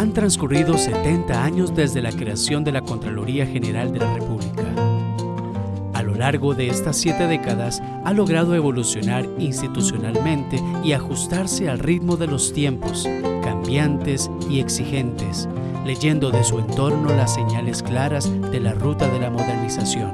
Han transcurrido 70 años desde la creación de la Contraloría General de la República. A lo largo de estas siete décadas ha logrado evolucionar institucionalmente y ajustarse al ritmo de los tiempos, cambiantes y exigentes, leyendo de su entorno las señales claras de la ruta de la modernización.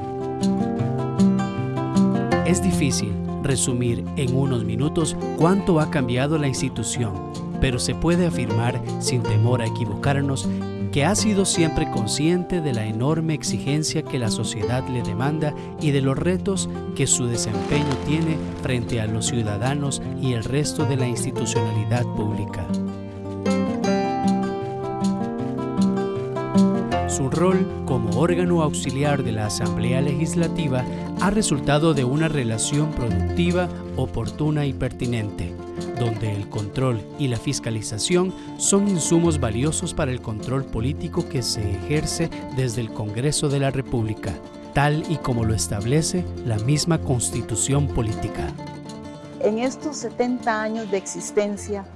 Es difícil resumir en unos minutos cuánto ha cambiado la institución, pero se puede afirmar, sin temor a equivocarnos, que ha sido siempre consciente de la enorme exigencia que la sociedad le demanda y de los retos que su desempeño tiene frente a los ciudadanos y el resto de la institucionalidad pública. Su rol como órgano auxiliar de la Asamblea Legislativa ha resultado de una relación productiva, oportuna y pertinente, donde el control y la fiscalización son insumos valiosos para el control político que se ejerce desde el Congreso de la República, tal y como lo establece la misma Constitución Política. En estos 70 años de existencia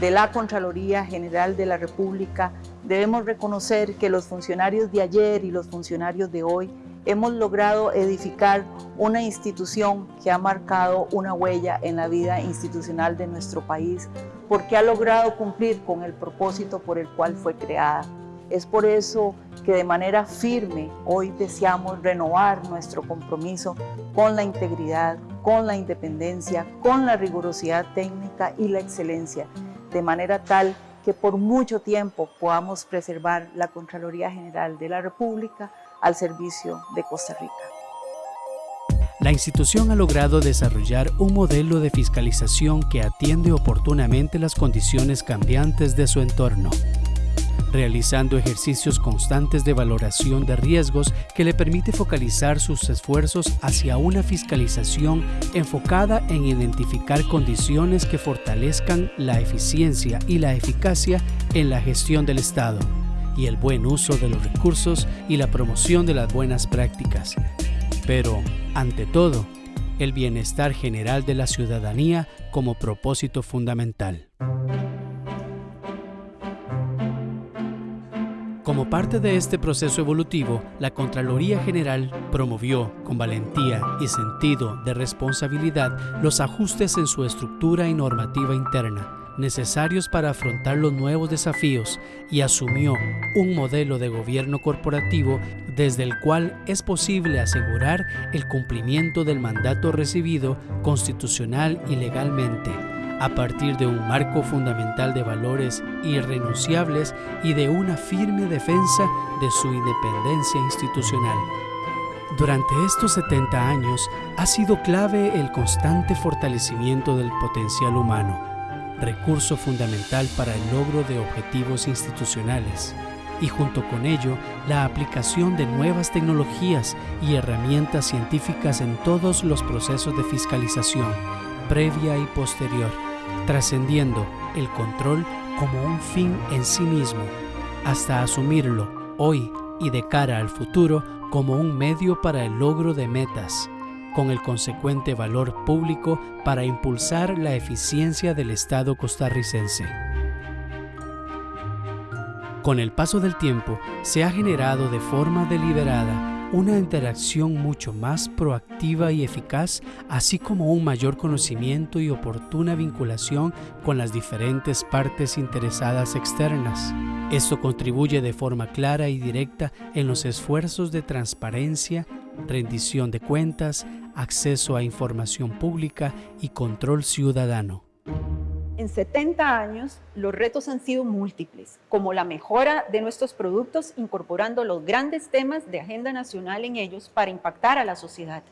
de la Contraloría General de la República, debemos reconocer que los funcionarios de ayer y los funcionarios de hoy hemos logrado edificar una institución que ha marcado una huella en la vida institucional de nuestro país porque ha logrado cumplir con el propósito por el cual fue creada. Es por eso que de manera firme hoy deseamos renovar nuestro compromiso con la integridad, con la independencia, con la rigurosidad técnica y la excelencia, de manera tal que por mucho tiempo podamos preservar la Contraloría General de la República al servicio de Costa Rica. La institución ha logrado desarrollar un modelo de fiscalización que atiende oportunamente las condiciones cambiantes de su entorno, realizando ejercicios constantes de valoración de riesgos que le permite focalizar sus esfuerzos hacia una fiscalización enfocada en identificar condiciones que fortalezcan la eficiencia y la eficacia en la gestión del Estado y el buen uso de los recursos y la promoción de las buenas prácticas. Pero, ante todo, el bienestar general de la ciudadanía como propósito fundamental. Como parte de este proceso evolutivo, la Contraloría General promovió, con valentía y sentido de responsabilidad, los ajustes en su estructura y normativa interna, necesarios para afrontar los nuevos desafíos y asumió un modelo de gobierno corporativo desde el cual es posible asegurar el cumplimiento del mandato recibido constitucional y legalmente, a partir de un marco fundamental de valores irrenunciables y de una firme defensa de su independencia institucional. Durante estos 70 años ha sido clave el constante fortalecimiento del potencial humano recurso fundamental para el logro de objetivos institucionales y junto con ello la aplicación de nuevas tecnologías y herramientas científicas en todos los procesos de fiscalización, previa y posterior, trascendiendo el control como un fin en sí mismo, hasta asumirlo hoy y de cara al futuro como un medio para el logro de metas con el consecuente valor público para impulsar la eficiencia del Estado costarricense. Con el paso del tiempo, se ha generado de forma deliberada una interacción mucho más proactiva y eficaz, así como un mayor conocimiento y oportuna vinculación con las diferentes partes interesadas externas. Esto contribuye de forma clara y directa en los esfuerzos de transparencia, rendición de cuentas, acceso a información pública y control ciudadano. En 70 años, los retos han sido múltiples, como la mejora de nuestros productos incorporando los grandes temas de agenda nacional en ellos para impactar a la sociedad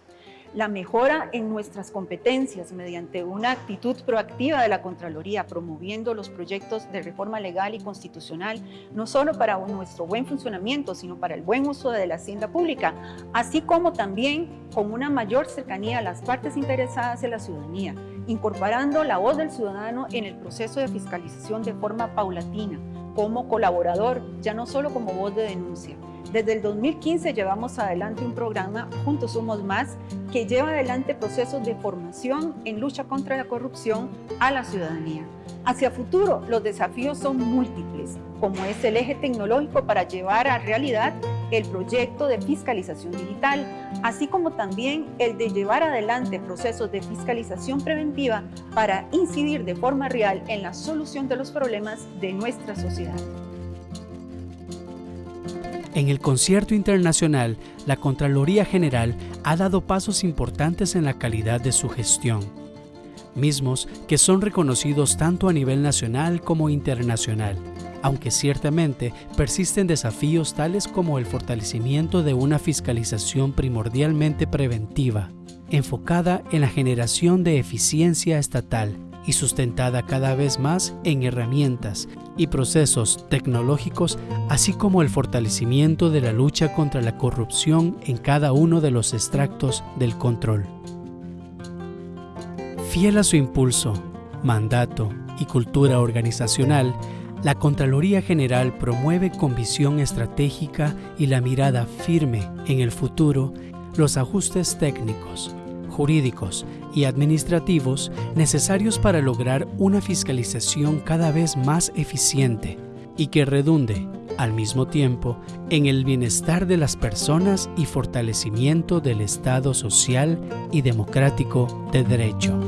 la mejora en nuestras competencias mediante una actitud proactiva de la Contraloría, promoviendo los proyectos de reforma legal y constitucional, no solo para nuestro buen funcionamiento, sino para el buen uso de la hacienda pública, así como también con una mayor cercanía a las partes interesadas en la ciudadanía, incorporando la voz del ciudadano en el proceso de fiscalización de forma paulatina, como colaborador, ya no solo como voz de denuncia. Desde el 2015 llevamos adelante un programa, Juntos Somos Más, que lleva adelante procesos de formación en lucha contra la corrupción a la ciudadanía. Hacia futuro, los desafíos son múltiples, como es el eje tecnológico para llevar a realidad el proyecto de fiscalización digital, así como también el de llevar adelante procesos de fiscalización preventiva para incidir de forma real en la solución de los problemas de nuestra sociedad. En el concierto internacional, la Contraloría General ha dado pasos importantes en la calidad de su gestión mismos que son reconocidos tanto a nivel nacional como internacional, aunque ciertamente persisten desafíos tales como el fortalecimiento de una fiscalización primordialmente preventiva, enfocada en la generación de eficiencia estatal y sustentada cada vez más en herramientas y procesos tecnológicos, así como el fortalecimiento de la lucha contra la corrupción en cada uno de los extractos del control. Fiel a su impulso, mandato y cultura organizacional, la Contraloría General promueve con visión estratégica y la mirada firme en el futuro los ajustes técnicos, jurídicos y administrativos necesarios para lograr una fiscalización cada vez más eficiente y que redunde, al mismo tiempo, en el bienestar de las personas y fortalecimiento del Estado social y democrático de derecho.